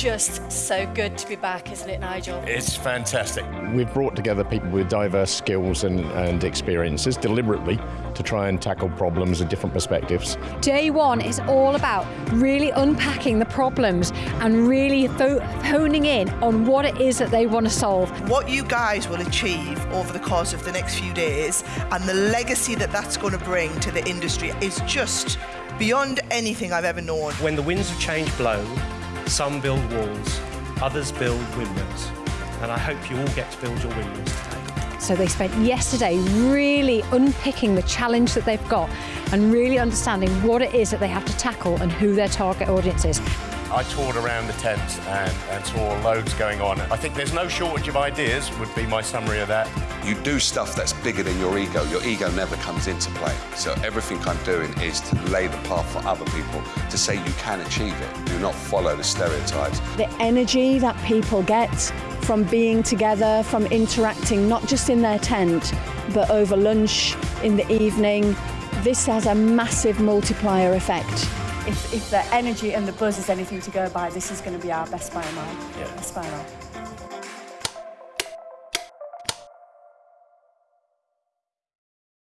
just so good to be back, isn't it, Nigel? It's fantastic. We've brought together people with diverse skills and, and experiences deliberately to try and tackle problems and different perspectives. Day one is all about really unpacking the problems and really honing in on what it is that they want to solve. What you guys will achieve over the course of the next few days and the legacy that that's going to bring to the industry is just beyond anything I've ever known. When the winds of change blow, some build walls, others build windmills. And I hope you all get to build your windmills today. So they spent yesterday really unpicking the challenge that they've got and really understanding what it is that they have to tackle and who their target audience is. I toured around the tent and, and saw loads going on. I think there's no shortage of ideas, would be my summary of that. You do stuff that's bigger than your ego. Your ego never comes into play. So everything I'm doing is to lay the path for other people to say you can achieve it. Do not follow the stereotypes. The energy that people get from being together, from interacting, not just in their tent, but over lunch, in the evening, this has a massive multiplier effect if, if the energy and the buzz is anything to go by, this is going to be our best buy mile. Yeah. Best buy mile.